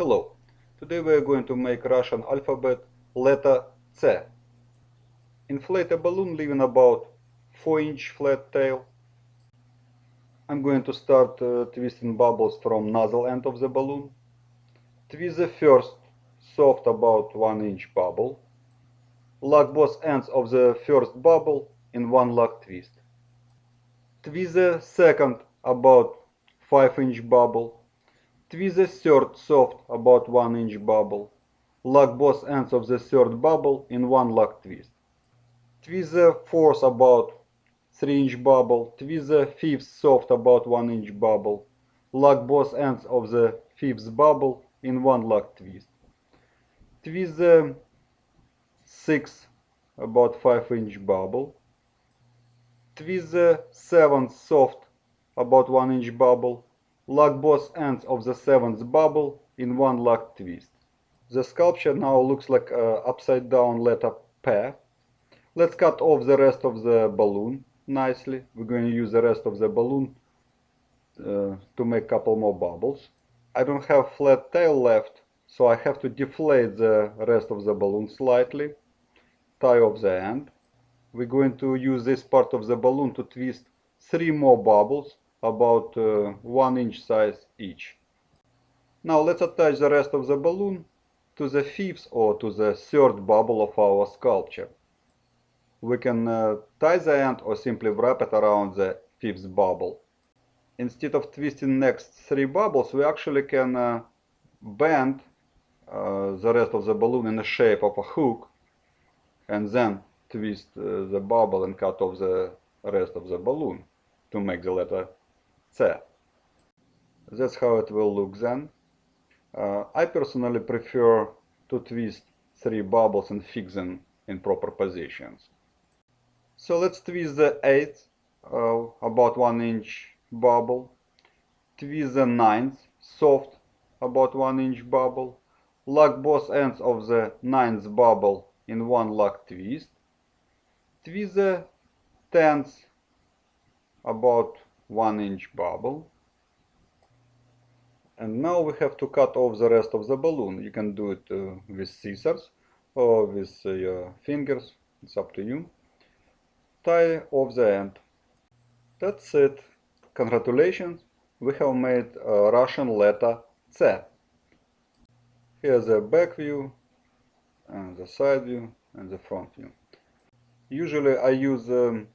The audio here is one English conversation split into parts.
Hello, today we are going to make Russian alphabet letter C. Inflate a balloon leaving about 4 inch flat tail. I'm going to start uh, twisting bubbles from nozzle end of the balloon. Twist the first soft about 1 inch bubble. Lock both ends of the first bubble in one lock twist. Twist the second about 5 inch bubble. Twist the third soft about 1 inch bubble. Lock both ends of the third bubble in one lock twist. Twist the fourth about 3 inch bubble. Twist the fifth soft about 1 inch bubble. Lock both ends of the fifth bubble in one lock twist. Twist the sixth about 5 inch bubble. Twist the seventh soft about 1 inch bubble. Lock both ends of the seventh bubble in one lock twist. The sculpture now looks like an upside down letter P. Let's cut off the rest of the balloon nicely. We're going to use the rest of the balloon uh, to make a couple more bubbles. I don't have flat tail left, so I have to deflate the rest of the balloon slightly. Tie off the end. We're going to use this part of the balloon to twist three more bubbles about uh, one inch size each. Now let's attach the rest of the balloon to the fifth or to the third bubble of our sculpture. We can uh, tie the end or simply wrap it around the fifth bubble. Instead of twisting next three bubbles, we actually can uh, bend uh, the rest of the balloon in the shape of a hook and then twist uh, the bubble and cut off the rest of the balloon to make the letter C. That's how it will look then. Uh, I personally prefer to twist three bubbles and fix them in proper positions. So let's twist the eighth, uh, about one inch bubble. Twist the ninth, soft, about one inch bubble. Lock both ends of the ninth bubble in one lock twist. Twist the tenth, about one inch bubble and now we have to cut off the rest of the balloon. You can do it uh, with scissors or with uh, your fingers, it's up to you. Tie off the end. That's it. Congratulations, we have made a Russian letter C. Here's the back view, and the side view, and the front view. Usually I use um,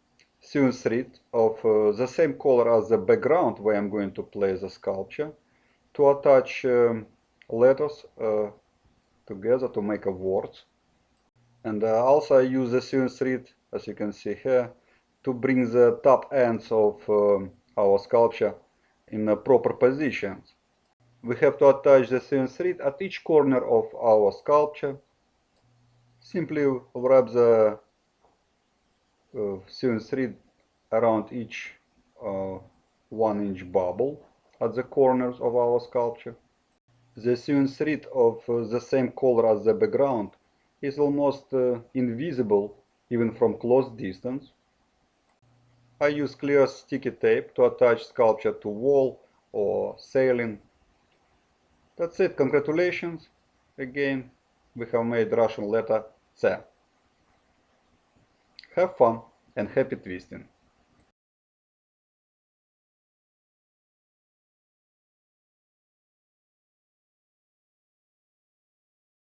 sewing thread of uh, the same color as the background where I'm going to place the sculpture to attach um, letters uh, together to make a words. And uh, also I use the sewing thread, as you can see here, to bring the top ends of um, our sculpture in a proper positions. We have to attach the sewing thread at each corner of our sculpture. Simply wrap the uh, sewing thread around each uh, one inch bubble at the corners of our sculpture. The sewn thread of uh, the same color as the background is almost invisible even from close distance. I use clear sticky tape to attach sculpture to wall or ceiling. That's it, congratulations. Again, we have made Russian letter C. Have fun and happy twisting.